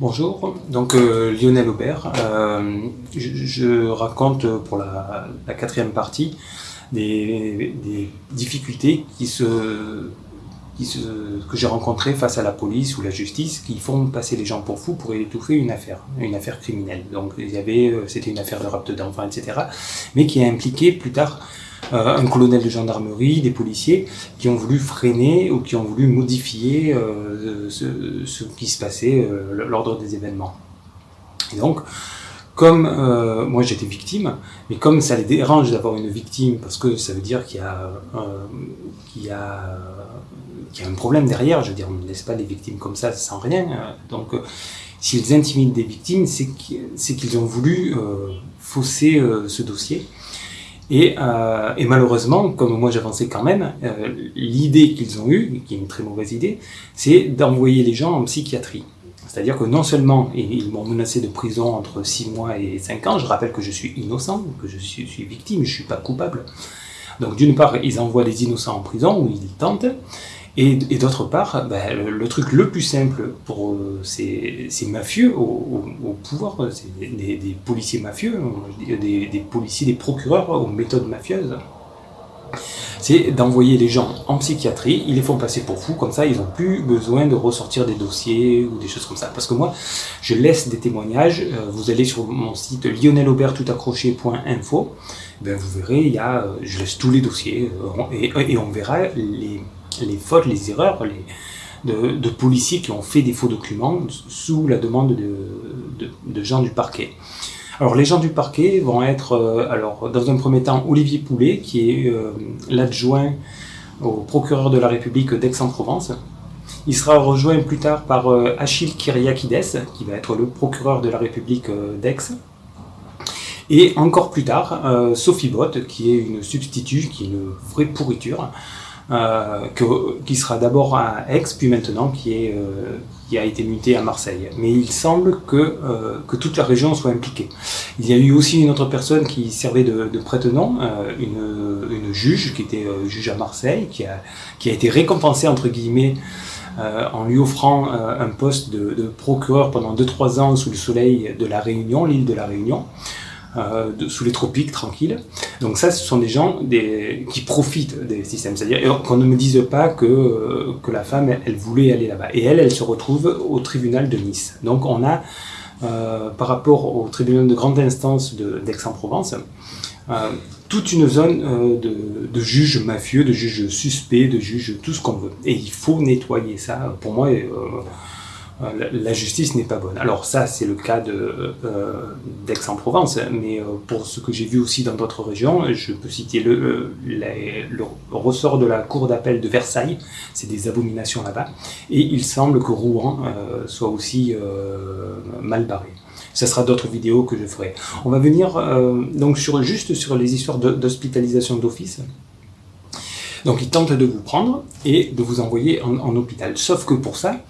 Bonjour, donc euh, Lionel Aubert. Euh, je, raconte pour la, quatrième partie des, difficultés que j'ai rencontrées face à la police ou la justice qui font passer les gens pour fous pour étouffer une affaire, une affaire criminelle. Donc euh, c'était une affaire de rapte d'enfants, etc. Mais qui a impliqué plus tard euh, un colonel de gendarmerie, des policiers, qui ont voulu freiner ou qui ont voulu modifier euh, ce, ce, qui se passait, euh, l'ordre des événements. Et donc, comme euh, moi j'étais victime, mais comme ça les dérange d'avoir une victime, parce que ça veut dire qu'il y, qu y, a, qu y a un problème derrière, je veux dire, on ne laisse pas les victimes comme ça sans rien. Donc, s'ils intimident des victimes, c'est qu'ils ont voulu euh, fausser euh, ce dossier. Et, euh, et, malheureusement, comme moi j'avançais quand même, euh, l'idée qu'ils ont eue, qui est une très mauvaise idée, c'est d'envoyer les gens en psychiatrie. C'est-à-dire que non seulement ils m'ont menacé de prison entre 6 mois et 5 ans, je rappelle que je suis innocent, que je suis, suis victime, je ne suis pas coupable. Donc d'une part, ils envoient les innocents en prison, où ils tentent, et, d'autre part, ben, le, truc le plus simple pour euh, ces, mafieux au, pouvoir, c'est des, policiers mafieux, des, des, policiers, des procureurs aux méthodes mafieuses, c'est d'envoyer les gens en psychiatrie, ils les font passer pour fous, comme ça ils n'ont plus besoin de ressortir des dossiers ou des choses comme ça. Parce que moi, je laisse des témoignages, euh, vous allez sur mon site lionelobertoutaccroché.info, ben vous verrez, il y a, euh, je laisse tous les dossiers, et on verra les les fautes, les erreurs les, de, policiers qui ont fait des faux documents sous la demande de, gens du parquet. Alors les gens du parquet vont être, euh, alors dans un premier temps, Olivier Poulet, qui est euh, l'adjoint au procureur de la République d'Aix-en-Provence. Il sera rejoint plus tard par euh, Achille Kyriakides, qui va être le procureur de la République d'Aix. Et encore plus tard, Sophie Bott, qui est une substitut, qui est une vraie pourriture, que, qui sera d'abord à Aix, puis maintenant qui, est, euh, qui a été muté à Marseille. Mais il semble que, euh, que toute la région soit impliquée. Il y a eu aussi une autre personne qui servait de, de prête-nom, euh, une, une juge qui était euh, juge à Marseille, qui a, qui a été récompensée entre guillemets en lui offrant un poste de, de procureur pendant 2-3 ans sous le soleil de la Réunion, l'île de la Réunion euh, sous les tropiques, tranquille. Donc ça, ce sont des gens qui profitent des systèmes. C'est-à-dire qu'on ne me dise pas que, euh, que la femme, elle, voulait aller là-bas. Et elle, elle se retrouve au tribunal de Nice. Donc on a, euh, par rapport au tribunal de grande instance d'Aix-en-Provence, toute une zone de, de, juges mafieux, de juges suspects, de juges tout ce qu'on veut. Et il faut nettoyer ça. Pour moi, la justice n'est pas bonne. Alors ça, c'est le cas euh, d'Aix-en-Provence, mais euh, pour ce que j'ai vu aussi dans d'autres régions, je peux citer le, euh, ressort de la cour d'appel de Versailles, c'est des abominations là-bas, et il semble que Rouen euh, soit aussi mal barré. Ce sera d'autres vidéos que je ferai. On va venir donc juste sur les histoires d'hospitalisation d'office. Donc ils tentent de vous prendre et de vous envoyer en, hôpital. Sauf que pour ça,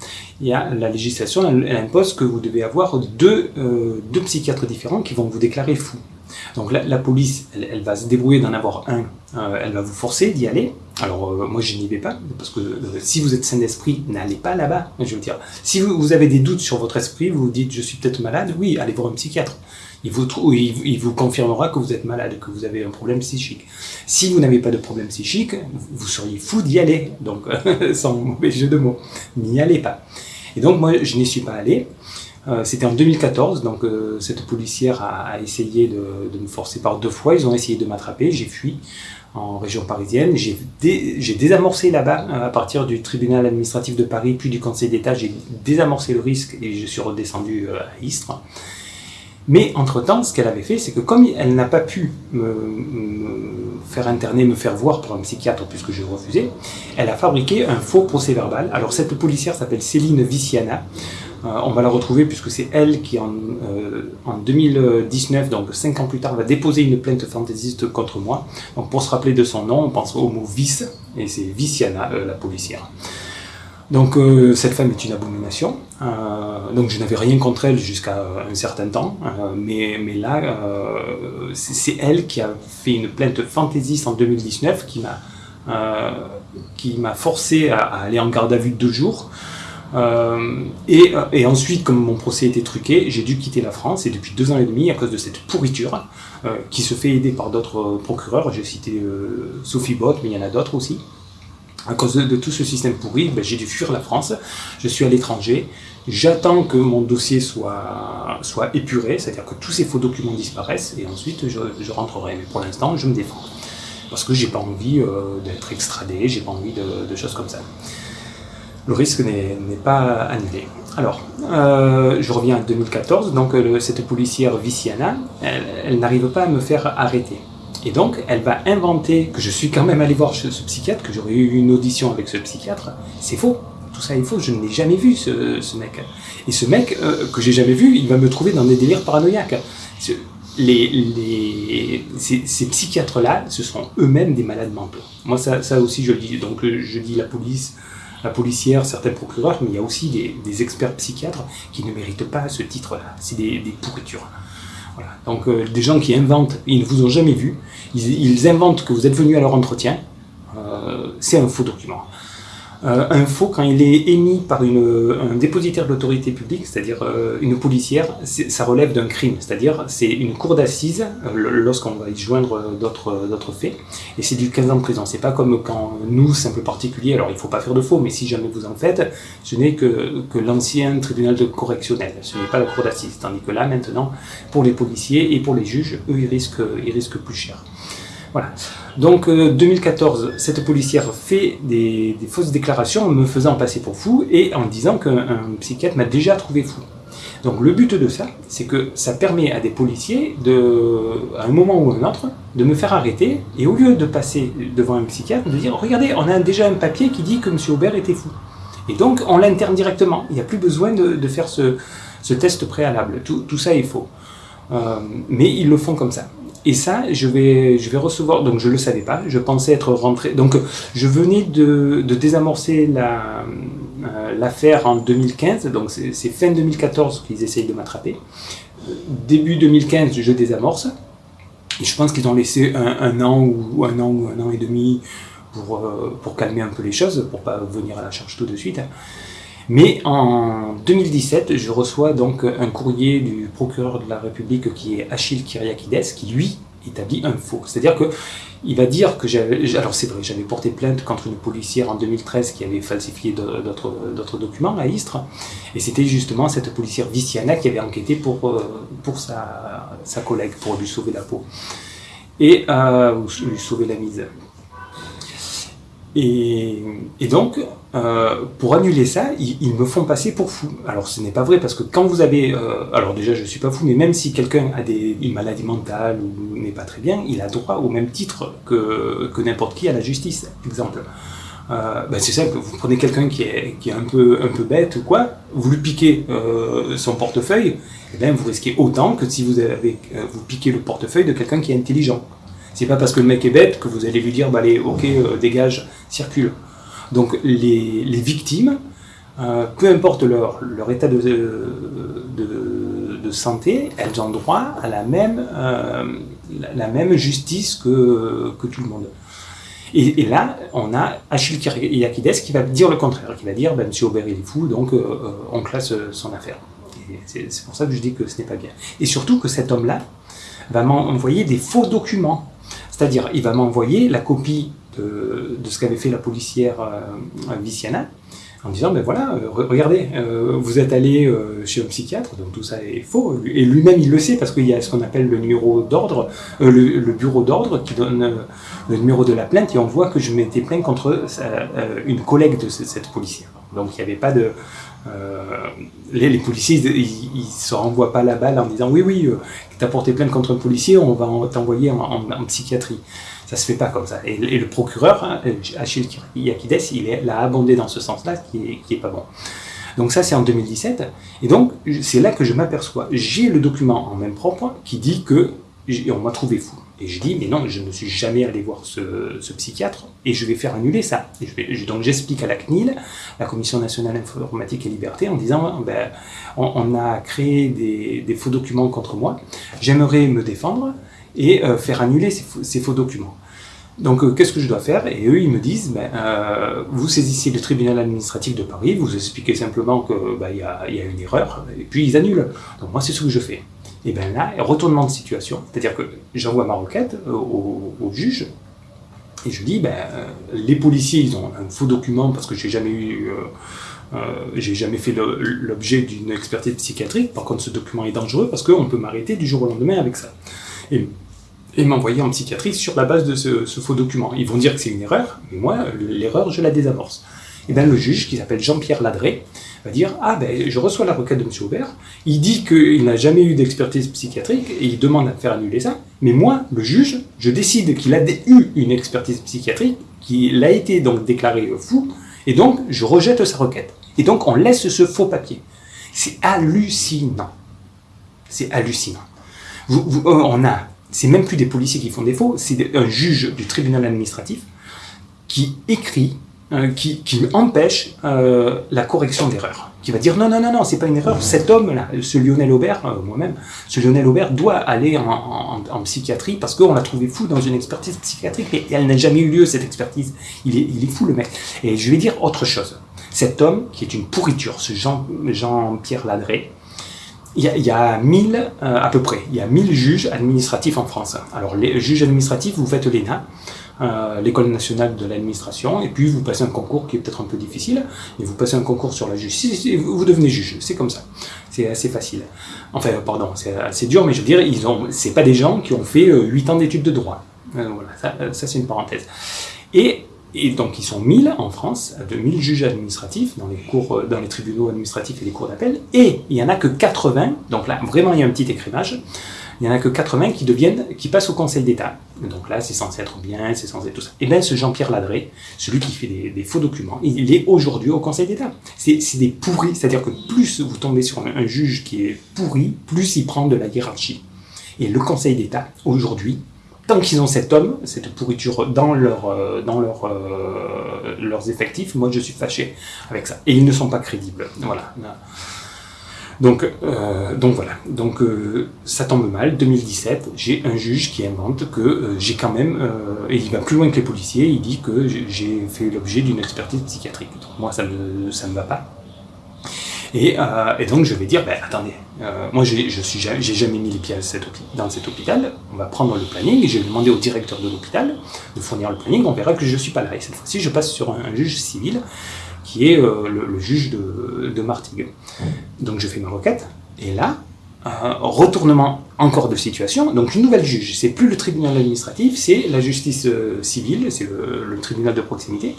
il y a la législation, elle, impose que vous devez avoir deux, euh, deux psychiatres différents qui vont vous déclarer fou. Donc la, police, elle, va se débrouiller d'en avoir un, euh, elle va vous forcer d'y aller. Alors euh, moi je n'y vais pas, parce que si vous êtes sain d'esprit, n'allez pas là-bas. Je veux dire, si vous, vous, avez des doutes sur votre esprit, vous vous dites je suis peut-être malade, oui, allez voir un psychiatre. Il vous, confirmera que vous êtes malade, que vous avez un problème psychique. Si vous n'avez pas de problème psychique, vous seriez fou d'y aller. Donc, sans mauvais jeu de mots, n'y allez pas. Et donc moi je n'y suis pas allé. Euh, C'était en 2014, donc euh, cette policière a, essayé de, me forcer par deux fois. Ils ont essayé de m'attraper, j'ai fui en région parisienne. J'ai dé, désamorcé là-bas, euh, à partir du tribunal administratif de Paris, puis du Conseil d'État, j'ai désamorcé le risque et je suis redescendu à Istres. Mais entre-temps, ce qu'elle avait fait, c'est que comme elle n'a pas pu me, faire interner, me faire voir pour un psychiatre puisque je refusais, elle a fabriqué un faux procès verbal. Alors cette policière s'appelle Céline Viciana. Euh, on va la retrouver puisque c'est elle qui en, euh, en 2019, donc 5 ans plus tard, va déposer une plainte fantaisiste contre moi. Donc pour se rappeler de son nom, on pense au mot vice, et c'est Viciana, euh, la policière. Donc euh, cette femme est une abomination. Euh, donc je n'avais rien contre elle jusqu'à un certain temps, euh, mais, mais là c'est elle qui a fait une plainte fantaisiste en 2019 qui m'a qui m'a forcé à, aller en garde à vue de deux jours. Et, et, ensuite, comme mon procès était truqué, j'ai dû quitter la France. Et depuis deux ans et demi, à cause de cette pourriture, qui se fait aider par d'autres procureurs, j'ai cité Sophie Bott, mais il y en a d'autres aussi, à cause de, tout ce système pourri, ben, j'ai dû fuir la France, je suis à l'étranger, j'attends que mon dossier soit, soit épuré, c'est-à-dire que tous ces faux documents disparaissent, et ensuite je, rentrerai. Mais pour l'instant, je me défends. Parce que j'ai pas envie euh, d'être extradé, j'ai pas envie de, de choses comme ça le risque n'est pas annulé. Alors, euh, je reviens à 2014, donc euh, cette policière Viciana, elle, n'arrive pas à me faire arrêter. Et donc, elle va inventer que je suis quand même allé voir ce, psychiatre, que j'aurais eu une audition avec ce psychiatre. C'est faux, tout ça est faux, je ne l'ai jamais vu ce, mec. Et ce mec, euh, que j'ai jamais vu, il va me trouver dans des délires paranoïaques. Ces, psychiatres-là, ce sont eux-mêmes des malades mentaux. Moi, ça, aussi, je le dis. Donc, je dis la police, la policière, certains procureurs, mais il y a aussi des, experts psychiatres qui ne méritent pas ce titre-là. C'est des, pourritures. Donc euh, des gens qui inventent, ils ne vous ont jamais vu, ils, inventent que vous êtes venu à leur entretien, euh, c'est un faux document. Euh, un faux, quand il est émis par un dépositaire de l'autorité publique, c'est-à-dire euh, une policière, ça relève d'un crime, c'est-à-dire c'est une cour d'assises euh, lorsqu'on va y joindre d'autres faits, et c'est du 15 ans de prison. C'est pas comme quand nous, simples particuliers, alors il faut pas faire de faux, mais si jamais vous en faites, ce n'est que, l'ancien tribunal correctionnel, ce n'est pas la cour d'assises, tandis que là, maintenant, pour les policiers et pour les juges, eux, ils risquent plus cher. Donc, 2014, euh, cette policière fait des, fausses déclarations en me faisant passer pour fou et en disant qu'un psychiatre m'a déjà trouvé fou. Donc, le but de ça, c'est que ça permet à des policiers, à un moment ou à un autre, de me faire arrêter et au lieu de passer devant un psychiatre, de dire Regardez, on a déjà un papier qui dit que M. Aubert était fou. Et donc, on l'interne directement. Il n'y a plus besoin de, faire ce, test préalable. Tout, ça est faux. Euh, mais ils le font comme ça. Et ça, je vais, je vais recevoir, donc je ne le savais pas, je pensais être rentré, donc je venais de, de désamorcer euh, l'affaire en 2015, donc c'est fin 2014 qu'ils essayent de m'attraper. Début 2015, je désamorce, et je pense qu'ils ont laissé un, an ou un an ou un an et demi pour, euh, pour calmer un peu les choses, pour pas venir à la charge tout de suite. Mais en 2017, je reçois donc un courrier du procureur de la République qui est Achille Kyriakides, qui lui établit un faux. C'est-à-dire que il va dire que j'avais... Alors c'est vrai, j'avais porté plainte contre une policière en 2013 qui avait falsifié d'autres documents à Istres, et c'était justement cette policière Viciana qui avait enquêté pour, euh, pour sa, sa collègue, pour lui sauver la peau, et euh, lui sauver la mise. Et, donc, euh, pour annuler ça, ils, me font passer pour fou. Alors ce n'est pas vrai, parce que quand vous avez... Euh, alors déjà, je ne suis pas fou, mais même si quelqu'un a une maladie mentale ou n'est pas très bien, il a droit au même titre que, que n'importe qui à la justice, exemple. Euh, ben c'est simple, vous prenez quelqu'un qui est, qui est un, peu, un peu bête ou quoi, vous lui piquez son portefeuille, et eh bien vous risquez autant que si vous, avez, vous piquez le portefeuille de quelqu'un qui est intelligent. C'est pas parce que le mec est bête que vous allez lui dire, bah allez, ok, euh, dégage, circule. Donc les, victimes, euh, peu importe leur, leur état de, de, santé, elles ont droit à la même, euh, la, même justice que, que tout le monde. Et, là, on a Achille Kyriakides qui va dire le contraire, qui va dire ben, M. Aubert il est fou, donc on classe son affaire. C'est pour ça que je dis que ce n'est pas bien. Et surtout que cet homme-là va m'envoyer des faux documents. C'est-à-dire, il va m'envoyer la copie de, ce qu'avait fait la policière euh, Viciana, en disant, ben voilà, euh, regardez, euh, vous êtes allé chez un psychiatre, donc tout ça est faux, et lui-même il le sait, parce qu'il y a ce qu'on appelle le numéro d'ordre, le, bureau d'ordre qui donne le numéro de la plainte, et on voit que je m'étais plaint contre une collègue de cette policière. Donc il n'y avait pas de... Les, policiers, ils ne se renvoient pas la balle en disant, oui, oui, tu as porté plainte contre un policier, on va t'envoyer en, psychiatrie. Ça se fait pas comme ça. Et, le procureur, hein, Achille Yakides, il l'a abondé dans ce sens-là, qui est, qui est pas bon. Donc ça, c'est en 2017. Et donc, c'est là que je m'aperçois. J'ai le document en même propre qui dit que on m'a trouvé fou. Et je dis, mais non, je ne suis jamais allé voir ce, psychiatre et je vais faire annuler ça. Donc j'explique à la CNIL, la Commission nationale informatique et liberté, en disant, ben, on, a créé des, faux documents contre moi, j'aimerais me défendre et euh, faire annuler ces, faux documents. Donc, euh, qu'est-ce que je dois faire? Et eux, ils me disent, ben, euh, vous saisissez le tribunal administratif de Paris, vous expliquez simplement qu'il ben, y a une erreur, et puis ils annulent. Donc, moi, c'est ce que je fais. Et bien là, retournement de situation, c'est-à-dire que j'envoie ma requête euh, au, juge, et je dis, ben, les policiers, ils ont un faux document parce que j'ai jamais eu... Euh, j'ai jamais fait l'objet d'une expertise psychiatrique, par contre ce document est dangereux parce qu'on peut m'arrêter du jour au lendemain avec ça. Et, m'envoyer en psychiatrie sur la base de ce, faux document. Ils vont dire que c'est une erreur, mais moi, l'erreur, je la désamorce. Et bien le juge, qui s'appelle Jean-Pierre Ladré, va dire « Ah ben, je reçois la requête de M. Aubert, il dit qu'il n'a jamais eu d'expertise psychiatrique et il demande à faire annuler ça, mais moi, le juge, je décide qu'il a eu une expertise psychiatrique, qu'il a été donc déclaré fou, et donc je rejette sa requête. Et donc on laisse ce faux papier. C'est hallucinant. C'est hallucinant. Vous, euh, on a, c'est même plus des policiers qui font des faux, c'est un juge du tribunal administratif qui écrit, euh, qui, empêche euh, la correction d'erreur. Qui va dire non, non, non, non, c'est pas une erreur. Cet homme-là, ce Lionel Aubert, moi-même, ce Lionel Aubert doit aller en, psychiatrie parce qu'on l'a trouvé fou dans une expertise psychiatrique et elle n'a jamais eu lieu, cette expertise. Il est, il est fou, le mec. Et je vais dire autre chose. Cet homme, qui est une pourriture, ce Jean-Pierre Ladré, il y, a, 1000, euh, à peu près, il y a 1000 juges administratifs en France. Alors, les juges administratifs, vous faites l'ENA, euh, l'École nationale de l'administration, et puis vous passez un concours qui est peut-être un peu difficile, et vous passez un concours sur la justice, vous devenez juge, c'est comme ça. C'est assez facile. Enfin, pardon, c'est assez dur, mais je veux dire, ils ont, c'est pas des gens qui ont fait 8 euh, ans d'études de droit. voilà, ça, c'est une parenthèse. Et et donc ils sont 1000 en France, de 1000 juges administratifs dans les, cours, euh, dans les tribunaux administratifs et les cours d'appel, et il n'y en a que 80, donc là vraiment il y a un petit écrivage, il n'y en a que 80 qui deviennent, qui passent au Conseil d'État. Donc là c'est censé être bien, c'est censé être tout ça. Et bien ce Jean-Pierre Ladré, celui qui fait des, faux documents, il est aujourd'hui au Conseil d'État. C'est des pourris, c'est-à-dire que plus vous tombez sur un juge qui est pourri, plus il prend de la hiérarchie. Et le Conseil d'État, aujourd'hui, tant qu'ils ont cet homme, cette pourriture dans, leur, euh, dans euh, leurs effectifs, moi je suis fâché avec ça. Et ils ne sont pas crédibles. Voilà. Donc, euh, donc voilà, donc ça tombe mal, 2017, j'ai un juge qui invente que j'ai quand même, et il va plus loin que les policiers, il dit que j'ai fait l'objet d'une expertise psychiatrique. Donc moi ça ne ça me va pas. Euh, et, donc je vais dire, ben, attendez, euh, moi je suis j'ai jamais mis les pieds dans cet hôpital, on va prendre le planning, et je vais demander au directeur de l'hôpital de fournir le planning, on verra que je ne suis pas là. Et cette fois-ci, je passe sur un, juge civil, qui est euh, le, juge de, de Martigues. Donc je fais ma requête, et là, retournement encore de situation, donc une nouvelle juge, c'est plus le tribunal administratif, c'est la justice civile, c'est le tribunal de proximité,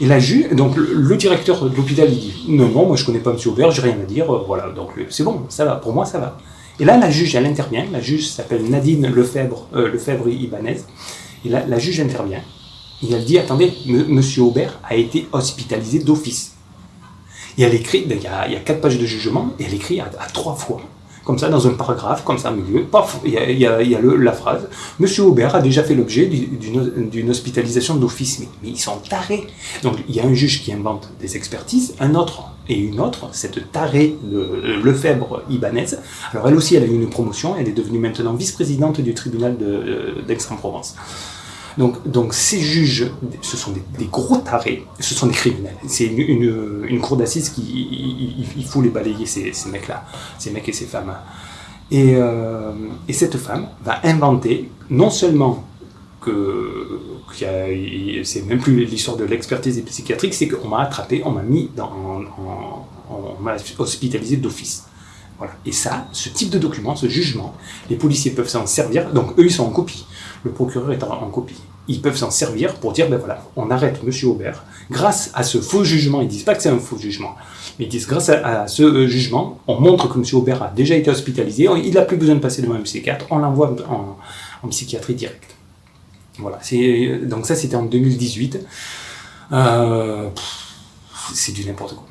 et la juge, donc le, directeur de l'hôpital, il dit non, non, moi je connais pas M. Aubert, j'ai rien à dire, euh, voilà, donc c'est bon, ça va, pour moi ça va. Et là, la juge, elle intervient, la juge s'appelle Nadine Lefebvre, euh, Lefebvre Ibanez, et là, la juge intervient, et elle dit attendez, M. Aubert a été hospitalisé d'office. Elle écrit, ben, il y, a, il quatre pages de jugement, et elle écrit à trois fois comme ça, dans un paragraphe, comme ça, au milieu, paf, il y a, la phrase « Monsieur Aubert a déjà fait l'objet d'une hospitalisation d'office. » Mais, ils sont tarés Donc, il y a un juge qui invente des expertises, un autre et une autre, cette tarée de Lefebvre Ibanez. Alors, elle aussi, elle a eu une promotion, elle est devenue maintenant vice-présidente du tribunal d'Aix-en-Provence. Donc, ces juges, ce sont des, gros tarés, ce sont des criminels. C'est une, cour d'assises qui il, faut les balayer ces, ces mecs-là, ces mecs et ces femmes. Et, euh, et, cette femme va inventer non seulement que c'est même plus l'histoire de l'expertise psychiatrique, c'est qu'on m'a attrapé, on m'a mis dans, on m'a hospitalisé d'office. Voilà. Et ça, ce type de document, ce jugement, les policiers peuvent s'en servir, donc eux ils sont en copie, le procureur est en copie ils peuvent s'en servir pour dire, ben voilà, on arrête M. Aubert. Grâce à ce faux jugement, ils disent pas que c'est un faux jugement, mais ils disent grâce à, ce euh, jugement, on montre que M. Aubert a déjà été hospitalisé, il n'a plus besoin de passer devant un psychiatre, on l'envoie en, psychiatrie directe. Voilà, donc ça c'était en 2018. Euh, c'est du n'importe quoi.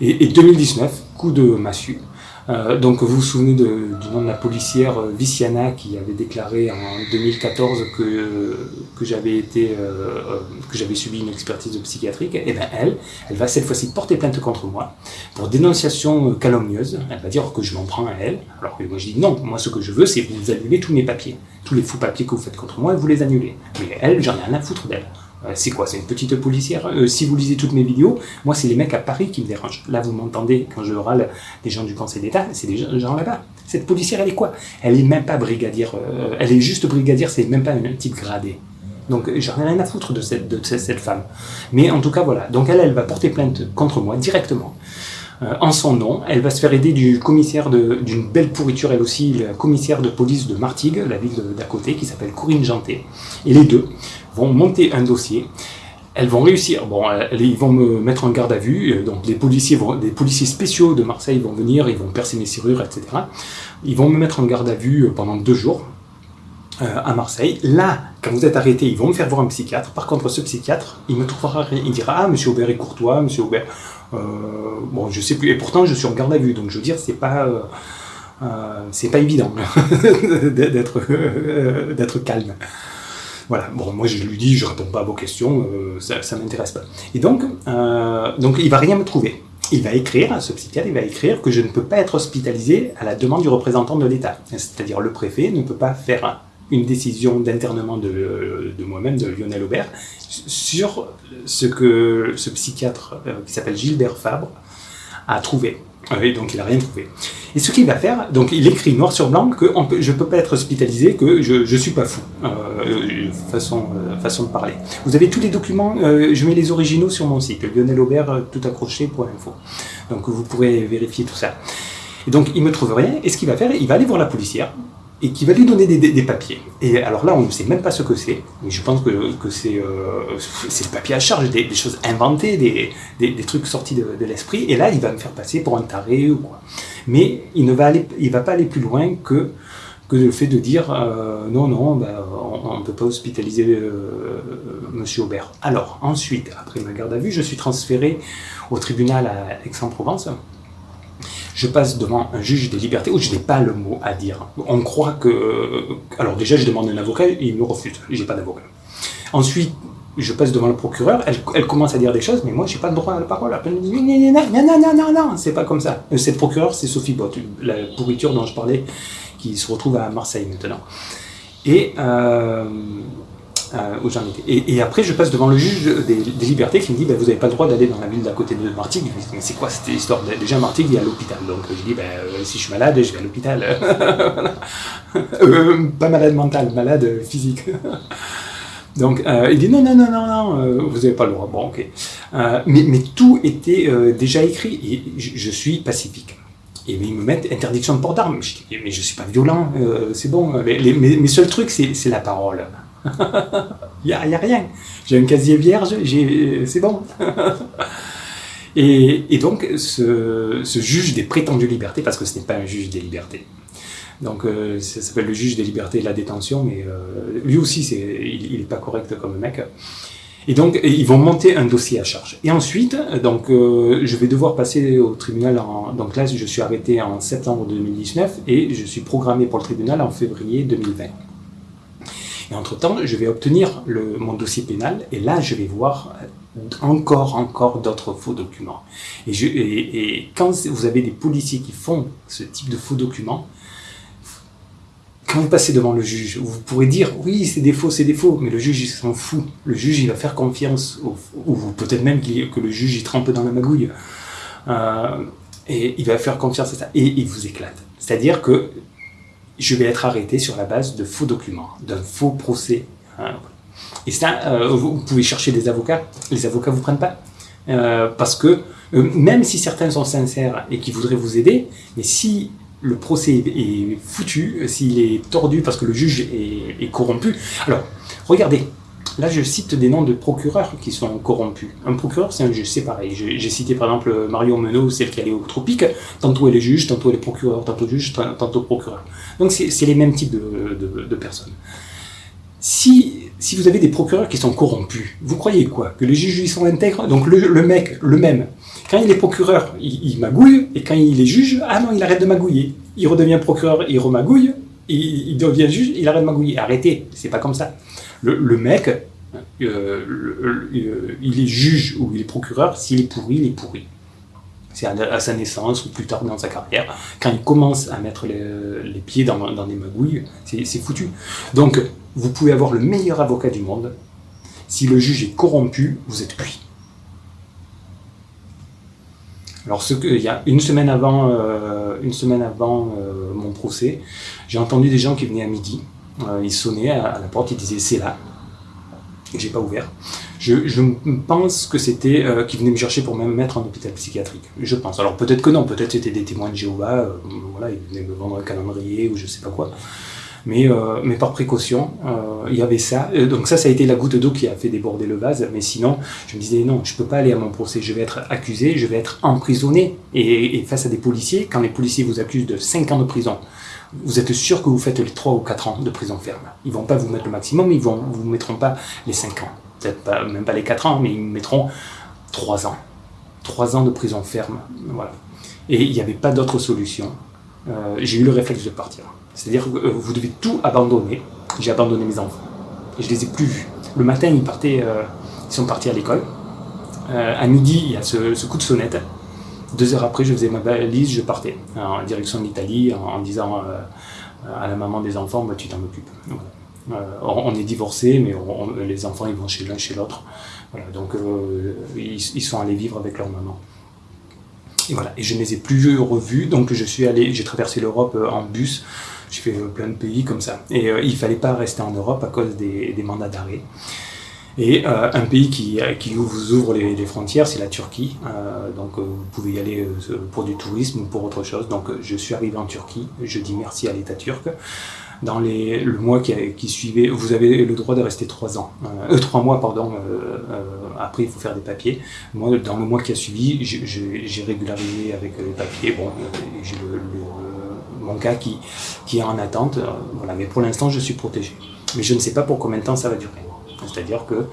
Et, 2019, coup de massue, Euh, donc vous vous souvenez du nom de la policière euh, Viciana qui avait déclaré en 2014 que, que j'avais été euh, que j'avais subi une expertise psychiatrique. Et bien elle, elle va cette fois-ci porter plainte contre moi pour dénonciation calomnieuse. Elle va dire que je m'en prends à elle. Alors que moi je dis non, moi ce que je veux c'est vous annuler tous mes papiers, tous les faux papiers que vous faites contre moi, vous les annulez. Mais elle, j'en ai rien à foutre d'elle. Euh, c'est quoi? C'est une petite policière? Euh, Si vous lisez toutes mes vidéos, moi, c'est les mecs à Paris qui me dérangent. Là, vous m'entendez quand je râle des gens du Conseil d'État, c'est des gens là-bas. Cette policière, elle est quoi? Elle est même pas brigadière. Euh, elle est juste brigadière, c'est même pas un type gradé. Donc, j'en ai rien à foutre de cette, de cette femme. Mais en tout cas, voilà. Donc, elle, elle va porter plainte contre moi directement. en son nom. Elle va se faire aider du commissaire d'une belle pourriture, elle aussi, la commissaire de police de Martigues, la ville d'à côté, qui s'appelle Corinne Janté. Et les deux, vont monter un dossier. Elles vont réussir. Bon, ils vont me mettre en garde à vue. Euh, donc, les policiers, vont, policiers spéciaux de Marseille vont venir, ils vont percer mes serrures, etc. Ils vont me mettre en garde à vue euh, pendant deux jours euh, à Marseille. Là, quand vous êtes arrêté, ils vont me faire voir un psychiatre. Par contre, ce psychiatre, il me trouvera. Il dira Ah, monsieur Aubert est courtois, monsieur Aubert. bon, je sais plus. Et pourtant, je suis en garde à vue. Donc, je veux dire, c'est pas. c'est pas évident d'être calme. Voilà, bon, moi je lui dis, je réponds pas à vos questions, euh, ça, ça m'intéresse pas. Et donc, euh, donc, il va rien me trouver. Il va écrire, ce psychiatre, il va écrire que je ne peux pas être hospitalisé à la demande du représentant de l'État. C'est-à-dire le préfet ne peut pas faire une décision d'internement de, de moi-même, de Lionel Aubert, sur ce que ce psychiatre euh, qui s'appelle Gilbert Fabre a trouvé. Oui, donc il n'a rien trouvé. Et ce qu'il va faire, donc il écrit noir sur blanc que je ne peux pas être hospitalisé, que je ne suis pas fou, euh, façon, euh, façon de parler. Vous avez tous les documents, euh, je mets les originaux sur mon site, Lionel Aubert, tout accroché pour l'info. Donc vous pourrez vérifier tout ça. Et donc il me trouve rien, et ce qu'il va faire, il va aller voir la policière, et qui va lui donner des, papiers. Et alors là, on ne sait même pas ce que c'est, mais je pense que, que c'est euh, le papier à charge, des, choses inventées, des, trucs sortis de, l'esprit, et là, il va me faire passer pour un taré ou quoi. Mais il ne va, pas aller plus loin que, le fait de dire euh, non, non, ben, on ne peut pas hospitaliser euh, Monsieur Aubert. Alors, ensuite, après ma garde à vue, je suis transféré au tribunal à Aix-en-Provence, je passe devant un juge des libertés où je n'ai pas le mot à dire. On croit que... Alors déjà, je demande un avocat, et il me refuse, j'ai pas d'avocat. Ensuite, je passe devant le procureur, elle, commence à dire des choses, mais moi, j'ai pas le droit à la parole. Elle me dit, non, non, non, non, non, c'est pas comme ça. Euh, cette procureure, c'est Sophie Bott, la pourriture dont je parlais, qui se retrouve à Marseille maintenant. Et... Euh, euh. Et, après, je passe devant le juge des, libertés qui me dit ben, Vous n'avez pas le droit d'aller dans la ville d'à côté de Martigues. Dis Mais c'est quoi cette histoire Déjà, Martigues, y a l'hôpital. Donc je dis ben, euh, Si je suis malade, je vais à l'hôpital. euh, pas malade mental, malade physique. Donc il dit Non, non, non, non, non, vous n'avez pas le droit. Bon, ok. Mais, tout était déjà écrit et je, suis pacifique. Et ils me mettent interdiction de port d'armes. Mais je ne suis pas violent, c'est bon. Les, mes, mes, seuls trucs, c'est la parole. Il n'y a, a, rien. J'ai un casier vierge, c'est bon. et, donc, ce, juge des prétendues libertés, parce que ce n'est pas un juge des libertés, donc euh, ça s'appelle le juge des libertés et de la détention, mais euh, lui aussi, il n'est pas correct comme mec. Et donc, ils vont monter un dossier à charge. Et ensuite, donc, euh, je vais devoir passer au tribunal. En, donc là, je suis arrêté en septembre 2019 et je suis programmé pour le tribunal en février 2020. Et entre-temps, je vais obtenir mon dossier pénal, et là, je vais voir encore, encore d'autres faux documents. Et, quand vous avez des policiers qui font ce type de faux documents, quand vous passez devant le juge, vous pourrez dire oui, c'est des faux, c'est des faux, mais le juge il s'en fout. Le juge il va faire confiance, ou peut-être même que le juge il trempe dans la magouille, euh, et il va faire confiance à ça, et il vous éclate. C'est-à-dire que je vais être arrêté sur la base de faux documents, d'un faux procès. Hein. Et ça, euh, vous pouvez chercher des avocats, les avocats ne vous prennent pas. Euh, parce que euh, même si certains sont sincères et qui voudraient vous aider, mais si le procès est foutu, s'il est tordu parce que le juge est corrompu, alors regardez, Là, je cite des noms de procureurs qui sont corrompus. Un procureur, c'est un juge, c'est pareil. J'ai cité par exemple Marion Menot, celle qui allait au tropique. Tantôt elle est juge, tantôt elle est procureur, tantôt juge, tantôt procureur. Donc c'est les mêmes types de, personnes. Si, si, vous avez des procureurs qui sont corrompus, vous croyez quoi? Que les juges ils sont intègres? Donc le, mec, le même, Quand il est procureur, il, magouille, et quand il est juge, ah non, il arrête de magouiller. Il redevient procureur, il remagouille, il, devient juge, il arrête de magouiller. Arrêtez, c'est pas comme ça. Le, mec, euh, il est juge ou il est procureur, s'il est pourri, il est pourri. C'est à, sa naissance ou plus tard dans sa carrière. Quand il commence à mettre les, pieds dans, des magouilles, c'est foutu. Donc, vous pouvez avoir le meilleur avocat du monde. Si le juge est corrompu, vous êtes cuit. Alors, il y a une semaine avant, euh, une semaine avant euh, mon procès, j'ai entendu des gens qui venaient à midi. Euh, ils sonnaient à, la porte, ils disaient c'est là. J'ai pas ouvert. Je, pense que c'était qu'ils venaient me chercher pour me mettre en hôpital psychiatrique. Je pense. Alors peut-être que non, peut-être c'était des témoins de Jéhovah. voilà, ils venaient me vendre un calendrier ou je sais pas quoi. Mais, euh, mais par précaution, euh, il y avait ça. Euh, donc ça, ça a été la goutte d'eau qui a fait déborder le vase. Mais sinon, je me disais, non, je peux pas aller à mon procès. Je vais être accusé, je vais être emprisonné. Et, et face à des policiers, quand les policiers vous accusent de 5 ans de prison, vous êtes sûr que vous faites les 3 ou 4 ans de prison ferme. Ils vont pas vous mettre le maximum, ils vont vous mettront pas les 5 ans. Peut-être pas, même pas les 4 ans, mais ils mettront 3 ans. 3 ans de prison ferme. Voilà. Et il n'y avait pas d'autre solution. Euh, j'ai eu le réflexe de partir. C'est-à-dire que euh, vous devez tout abandonner. J'ai abandonné mes enfants. Je les ai plus vus. Le matin, ils, partaient, euh, ils sont partis à l'école. À midi, il y a ce, coup de sonnette. Deux heures après, je faisais ma valise, je partais en direction de l'Italie en, disant à la maman des enfants, bah, tu t'en occupes. on est divorcés, mais les enfants ils vont chez l'un, chez l'autre. Voilà, donc ils, ils, sont allés vivre avec leur maman. Et voilà, et je ne les ai plus revus, donc je suis allé, j'ai traversé l'Europe en bus j'ai fait euh, plein de pays comme ça. Et euh, il fallait pas rester en Europe à cause des, mandats d'arrêt. Et euh, un pays qui, qui, vous ouvre les, frontières, c'est la Turquie. donc vous pouvez y aller pour du tourisme ou pour autre chose. Donc je suis arrivé en Turquie, je dis merci à l'État turc. Dans les, le mois qui, qui, suivait, vous avez le droit de rester trois ans, euh, trois mois pardon. après il faut faire des papiers. Moi, dans le mois qui a suivi, j'ai régularisé avec les papiers. Bon, j'ai le mon cas qui, qui est en attente. Euh, voilà. Mais pour l'instant, je suis protégé. Mais je ne sais pas pour combien de temps ça va durer. C'est-à-dire que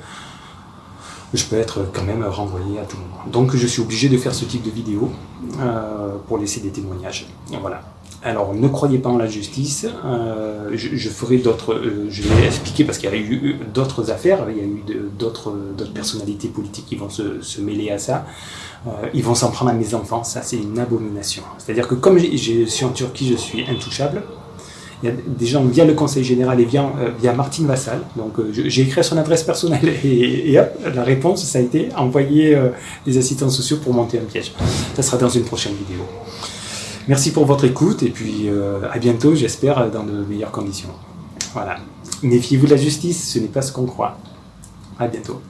je peux être quand même renvoyé à tout moment. Donc je suis obligé de faire ce type de vidéo euh, pour laisser des témoignages. Voilà. Alors ne croyez pas en la justice, euh, je, ferai d'autres, je vais expliquer parce qu'il y a eu d'autres affaires, il y a eu d'autres personnalités politiques qui vont se, se mêler à ça. Euh, ils vont s'en prendre à mes enfants, ça c'est une abomination. C'est-à-dire que comme je suis en Turquie, je suis intouchable, il y a des gens via le conseil général et via, euh, Martine Vassal. Donc euh, j'ai écrit à son adresse personnelle et, hop, la réponse ça a été envoyer des assistants sociaux pour monter un piège. Ça sera dans une prochaine vidéo. Merci pour votre écoute et puis à bientôt, j'espère, dans de meilleures conditions. Voilà. Méfiez-vous de la justice, ce n'est pas ce qu'on croit. À bientôt.